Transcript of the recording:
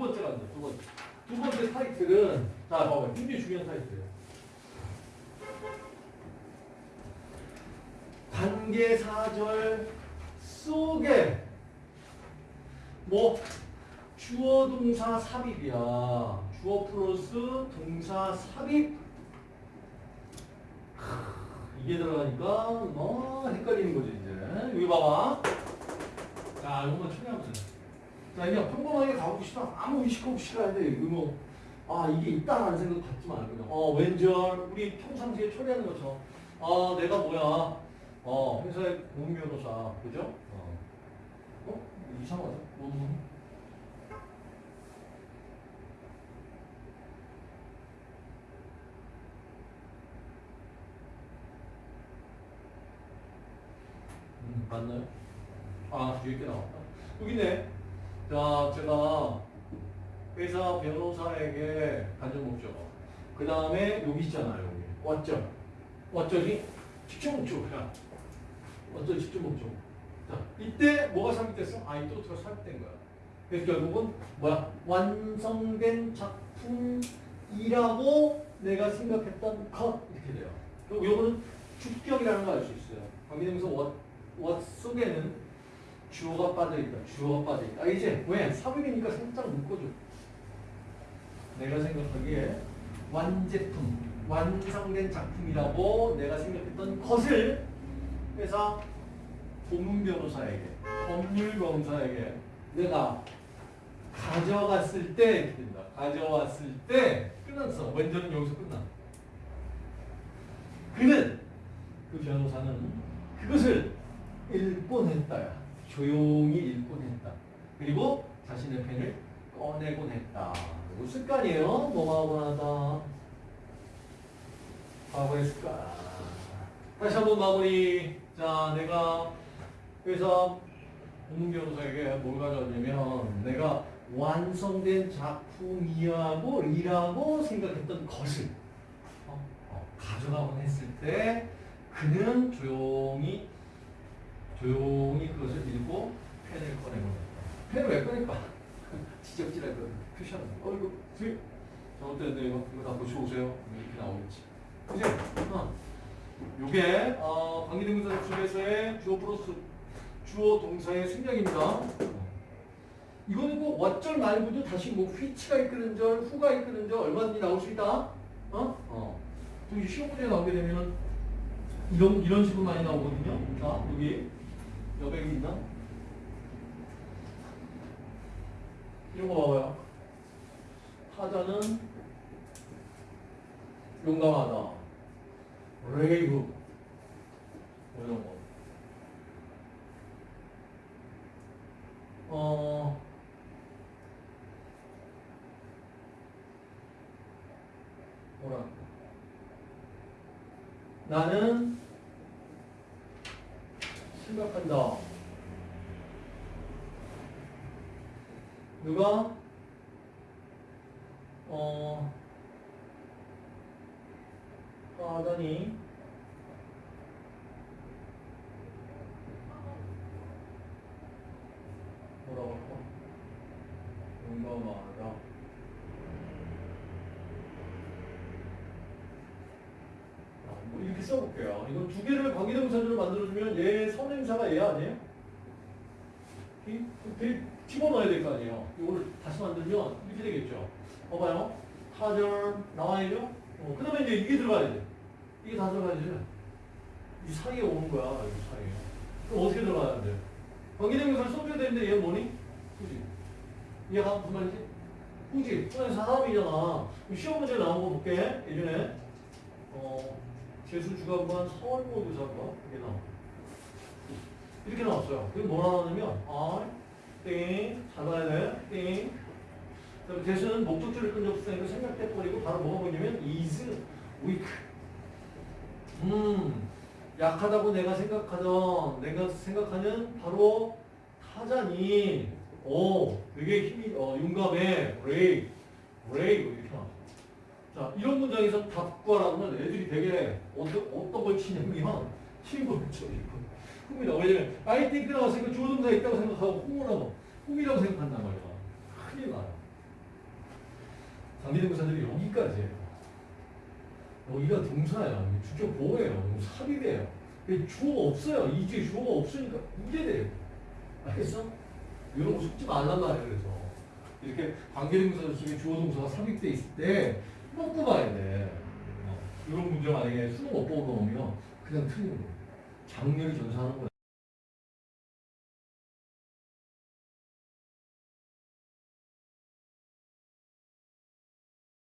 번째 간다. 두 번째. 두 번째 타이틀은 자, 봐봐요. 굉장히 중요한 타이틀이에요. 관계 사절 속에 뭐 주어 동사 삽입이야. 주어 플러스 동사 삽입. 크, 이게 들어가니까 뭐 헷갈리는 거지 이제. 여기 봐봐. 자, 이것만 처리하면 돼. 자, 그냥 평범하게 가봅시다. 아무 의식 없이 가야 돼. 이거 뭐, 아, 이게 있다라는 생각 갖지 말고, 그냥. 어, 왠절, 우리 평상시에 처리하는 것처럼. 아, 내가 뭐야. 어, 회사의 공변호사 그죠? 어. 어? 이상하다. 뭐, 뭐. 음, 맞나요? 아, 뒤에 게 나왔다. 여기 있네. 자, 제가 회사 변호사에게 간접 목적어. 그 다음에 여기 있잖아요. 여기. 왔죠? 왔죠지? 직접 목적어야. 왔죠? 직접 목적어. 자, 이때 뭐가 삽입됐어? 아, 이또가 삽입된 거야. 그래서 결국은 뭐야? 완성된 작품이라고 내가 생각했던 것 이렇게 돼요. 그리고 요거는 주격이라는 걸 알 수 있어요. 관계대명사 what 속에는 주어가 빠져있다. 주어가 빠져있다. 아, 이제 왜? 삽입이니까 살짝 묶어줘. 내가 생각하기에 완제품, 완성된 작품이라고 내가 생각했던 것을 회사 고문 변호사에게, 법률 변호사에게 내가 가져갔을 때 이렇게 된다. 가져왔을 때 끝났어. 원전은 여기서 끝나. 그는 그 변호사는 그것을 읽곤 했다야. 조용히 읽곤 했다. 그리고 자신의 펜을 꺼내곤 했다. 이거 습관이에요. 뭐하고 하다. 과거의 습관. 다시 한번 마무리. 자, 내가 회사 공문 변호사에게 뭘 가져왔냐면 내가 완성된 작품이라고 이라고 생각했던 것을 어, 어, 가져가곤 했을 때 그는 조용히 조용 히 그것을 읽고 펜을 꺼내고 펜을 왜 꺼낼까? 지적질할 거 표시하는 거. 어 이거 지 잘못됐는데 이거 이거 다 고치고 오세요. 이렇게 나오겠지. 그지? 어. 요게 어, 관계대명사 중에서의 주어 플러스 주어 동사의 생략입니다. 이거는 꼭 왓절 말고도 다시 뭐 which가 이끄는 절, who가 이끄는 절 얼마든지 나올 수 있다. 어? 어. 또 시험 문제 나오게 되면은 이런 이런 식으로 많이 나오거든요. 자 여기 있나? 이런 거 봐봐요. 타자는 용감하다. 레이브 뭐 이런 거. 어. 뭐라? 나는 생각한다. 누가 어 하다니 뭐라고 할까? 용감하다. 아, 뭐 이렇게 써볼게요. 이거 두 개를 관계대명사로 만들어주면 얘 선행사가 얘 아니에요? 이- 그 집어넣어야 될 거 아니에요. 이거를 다시 만들면 이렇게 되겠죠. 봐봐요. 타절 나와야죠. 어, 그 다음에 이제 이게 들어가야 돼. 이게 다 들어가야지. 이 사이에 오는 거야. 이 사이에. 그럼 어떻게 들어가야 돼? 관계대명사를 써줘야 되는데 얘는 뭐니? 그지? 이해가 무슨 말이지? 그지? 그냥 사람이잖아. 시험 문제 나온 거 볼게. 예전에 어, 재수 주간반 서울모의사과 이게 나와. 이렇게 나왔어요. 그게 뭐라 나오냐면 아, 띵, 잘 봐야 돼. 띵. 그다음에 대수는 목적절을 끈적쓰니까 생략돼버리고 바로 뭐가 보이냐면 is weak. 음, 약하다고 내가 생각하던, 내가 생각하는 바로 타자니, 오, 되게 힘이, 어, 용감해, brave, brave, 이렇게. 자, 이런 문장에서 답과라고 하면 애들이 되게 어떤, 어떤 걸 치냐면, 친구를 쳐, 이거. 꿈이다. 왜냐면, I think 나왔으니까 주어동사 있다고 생각하고, 하고, 꿈이라고 생각한단 말이야. 큰일 나요. 관계대명사들이 여기까지예요. 여기가 동사예요. 주격 보호예요. 삽입이에요. 그 주어가 없어요. 이 뒤에 주어가 없으니까 이게 돼요. 알겠어? 이런 거 속지 말란 말이에요. 그래서 이렇게 관계대명사 중에 주어 동사가 삽입돼 있을 때꼭 봐야 돼. 어, 이런 문제 만약에 수능 못 나오면 그냥 틀린 거예요. 장렬히 전사하는 거야.